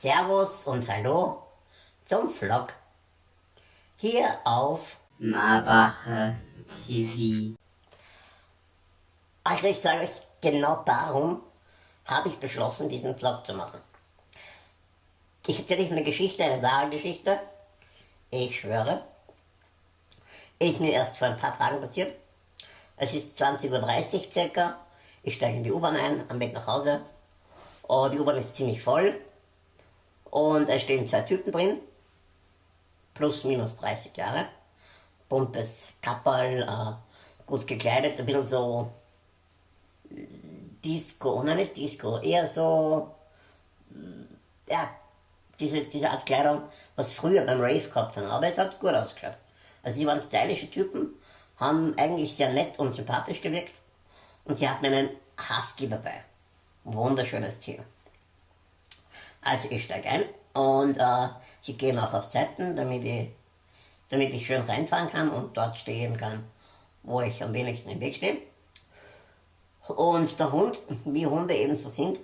Servus und Hallo zum Vlog. Hier auf Marbacher TV. Also ich sage euch, genau darum habe ich beschlossen, diesen Vlog zu machen. Ich erzähle euch eine Geschichte, eine wahre Geschichte. Ich schwöre. Ist mir erst vor ein paar Tagen passiert. Es ist 20.30 Uhr circa. Ich steige in die U-Bahn ein, am Weg nach Hause. Oh, die U-Bahn ist ziemlich voll. Und es stehen zwei Typen drin. Plus, minus 30 Jahre. Buntes Kapperl, äh, gut gekleidet, ein bisschen so Disco, nein nicht Disco, eher so, ja, diese, diese Art Kleidung, was früher beim Rave gehabt haben, aber es hat gut ausgeschaut. Also sie waren stylische Typen, haben eigentlich sehr nett und sympathisch gewirkt und sie hatten einen Husky dabei. Wunderschönes Tier. Also ich steige ein und äh, sie gehen auch auf Zeiten, damit ich, damit ich schön reinfahren kann und dort stehen kann, wo ich am wenigsten im Weg stehe. Und der Hund, wie Hunde eben so sind,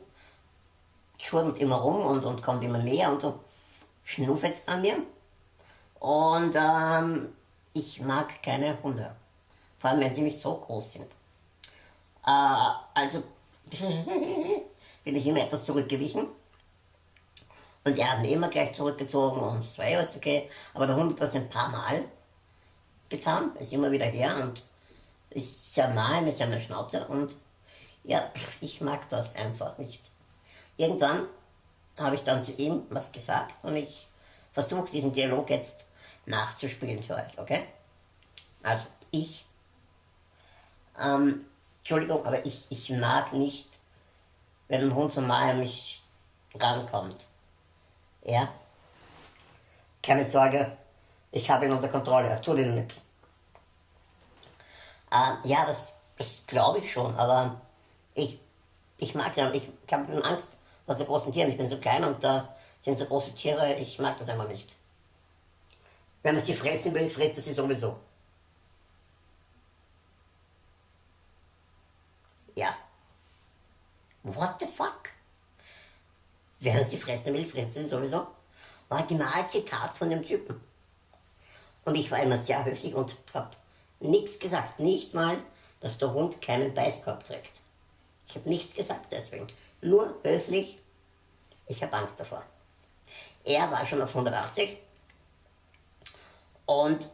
schwurbelt immer rum und, und kommt immer näher und so schnuffelt an mir. Und ähm, ich mag keine Hunde. Vor allem, wenn sie nicht so groß sind. Äh, also bin ich immer etwas zurückgewichen. Und er hat mich immer gleich zurückgezogen und es war eh alles okay. Aber der Hund hat das ein paar Mal getan, ist immer wieder her und ist sehr nahe mit seiner Schnauze und ja, ich mag das einfach nicht. Irgendwann habe ich dann zu ihm was gesagt und ich versuche diesen Dialog jetzt nachzuspielen für euch, okay? Also ich, ähm, Entschuldigung, aber ich, ich mag nicht, wenn ein Hund so nahe an mich rankommt. Ja? Keine Sorge, ich habe ihn unter Kontrolle, er tut ihm nichts. Äh, ja, das, das glaube ich schon, aber ich, ich mag ja, ich, ich habe Angst vor so großen Tieren. Ich bin so klein und da sind so große Tiere, ich mag das einfach nicht. Wenn man sie fressen will, frisst er sie sowieso. Ja. What the fuck? Wer sie fressen will, frisst sie sowieso. Originalzitat von dem Typen. Und ich war immer sehr höflich und habe nichts gesagt. Nicht mal, dass der Hund keinen Beißkorb trägt. Ich habe nichts gesagt deswegen. Nur höflich, ich habe Angst davor. Er war schon auf 180 und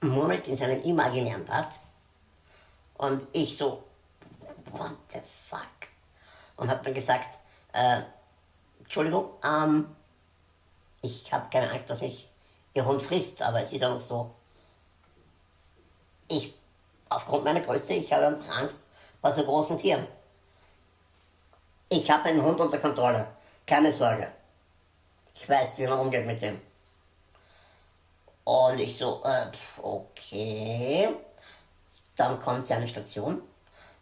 murmelt in seinem imaginären Bad. Und ich so, what the fuck? Und habe dann gesagt, äh, Entschuldigung, ähm, ich habe keine Angst, dass mich Ihr Hund frisst, aber es ist auch so, ich, aufgrund meiner Größe, ich habe Angst vor so großen Tieren. Ich habe einen Hund unter Kontrolle, keine Sorge. Ich weiß, wie man umgeht mit dem. Und ich so, äh, okay. Dann kommt seine Station.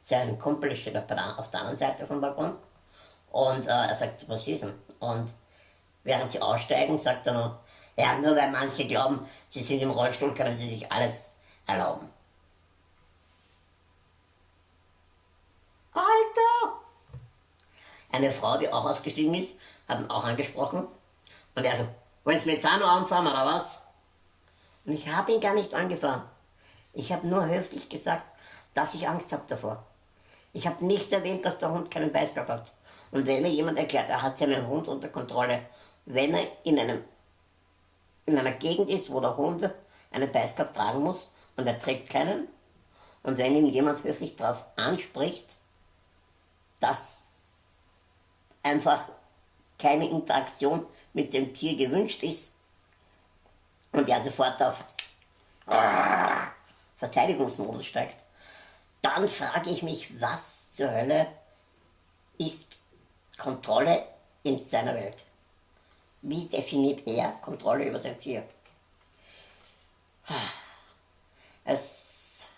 Sein Kumpel steht auf der anderen Seite vom Balkon. Und äh, er sagt, was ist denn? Und während sie aussteigen, sagt er noch, ja, nur weil manche glauben, sie sind im Rollstuhl, können sie sich alles erlauben. Alter! Eine Frau, die auch ausgestiegen ist, hat ihn auch angesprochen. Und er so, willst du mit Sano anfahren oder was? Und ich habe ihn gar nicht angefahren. Ich habe nur höflich gesagt, dass ich Angst habe davor. Ich habe nicht erwähnt, dass der Hund keinen Beißstock hat. Und wenn mir jemand erklärt, er hat seinen Hund unter Kontrolle, wenn er in, einem, in einer Gegend ist, wo der Hund einen Beißkorb tragen muss und er trägt keinen, und wenn ihm jemand höflich darauf anspricht, dass einfach keine Interaktion mit dem Tier gewünscht ist und er sofort auf Verteidigungsmodus steigt, dann frage ich mich, was zur Hölle ist Kontrolle in seiner Welt? Wie definiert er Kontrolle über sein Tier? Es,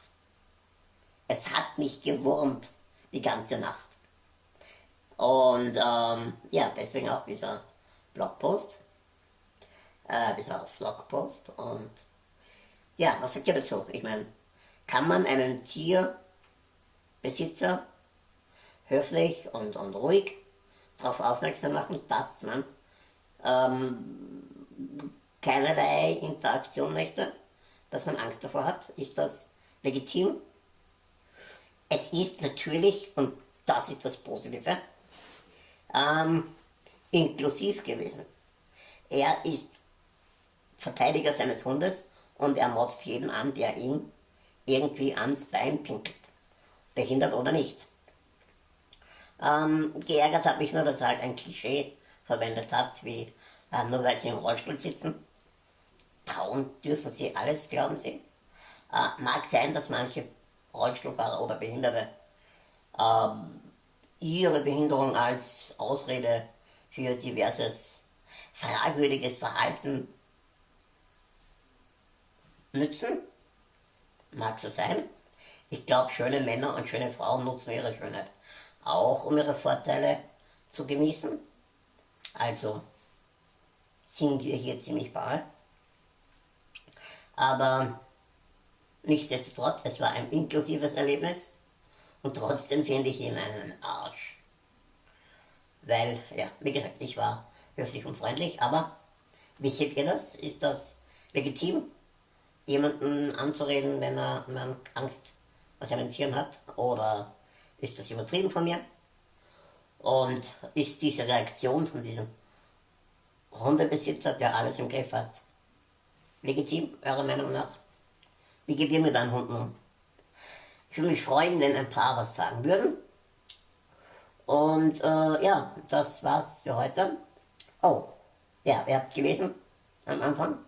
es hat mich gewurmt die ganze Nacht. Und ähm, ja, deswegen auch dieser Blogpost, äh, dieser Vlogpost. Und ja, was sagt ihr dazu? Ich meine, kann man einen Tierbesitzer höflich und, und ruhig darauf aufmerksam machen, dass man ähm, keinerlei Interaktion möchte, dass man Angst davor hat, ist das legitim. Es ist natürlich, und das ist das Positive, ähm, inklusiv gewesen. Er ist Verteidiger seines Hundes und er motzt jeden an, der ihm irgendwie ans Bein pinkelt. Behindert oder nicht. Ähm, geärgert hat mich nur, dass er halt ein Klischee verwendet hat, wie äh, nur weil sie im Rollstuhl sitzen. Trauen dürfen sie alles, glauben sie. Äh, mag sein, dass manche Rollstuhlfahrer oder Behinderte äh, ihre Behinderung als Ausrede für diverses fragwürdiges Verhalten nützen. Mag so sein. Ich glaube, schöne Männer und schöne Frauen nutzen ihre Schönheit auch, um ihre Vorteile zu genießen. Also sind wir hier ziemlich bald. Aber nichtsdestotrotz, es war ein inklusives Erlebnis und trotzdem finde ich ihn einen Arsch. Weil, ja, wie gesagt, ich war höflich und freundlich, aber wie seht ihr das? Ist das legitim, jemanden anzureden, wenn er Angst vor seinen Tieren hat? Oder ist das übertrieben von mir? Und ist diese Reaktion von diesem Hundebesitzer, der alles im Griff hat, legitim, eurer Meinung nach? Wie geht ihr mit deinen Hunden um? Ich würde mich freuen, wenn ein paar was sagen würden. Und äh, ja, das war's für heute. Oh, ja, ihr habt gelesen am Anfang,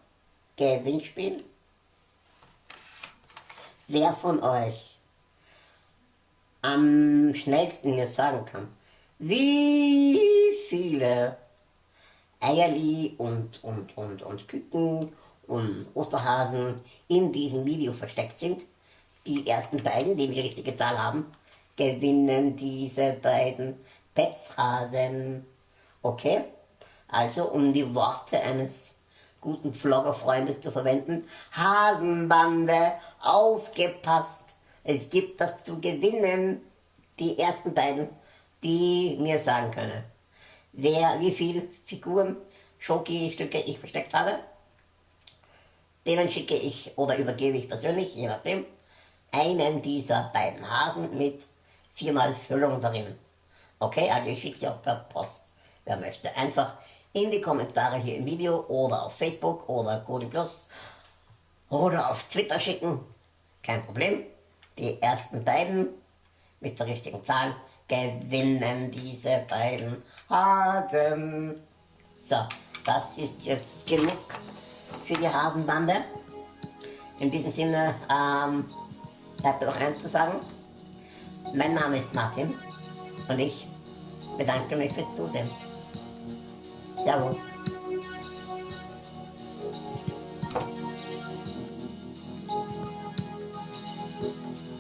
Gewinnspiel. Wer von euch am schnellsten mir sagen kann, wie viele Eierli und, und, und, und Küken und Osterhasen in diesem Video versteckt sind. Die ersten beiden, die die richtige Zahl haben, gewinnen diese beiden Petzhasen. Okay? Also, um die Worte eines guten Vloggerfreundes zu verwenden, Hasenbande, aufgepasst! Es gibt das zu gewinnen. Die ersten beiden, die mir sagen können, wer wie viele Figuren, Schoki-Stücke ich versteckt habe. Denen schicke ich oder übergebe ich persönlich, je nachdem, einen dieser beiden Hasen mit viermal Füllung darin. Okay, also ich schicke sie auch per Post, wer möchte. Einfach in die Kommentare hier im Video oder auf Facebook oder Godi Plus oder auf Twitter schicken. Kein Problem. Die ersten beiden mit der richtigen Zahl gewinnen diese beiden Hasen. So, das ist jetzt genug für die Hasenbande. In diesem Sinne ähm, bleibt mir noch eins zu sagen. Mein Name ist Martin und ich bedanke mich fürs Zusehen. Servus.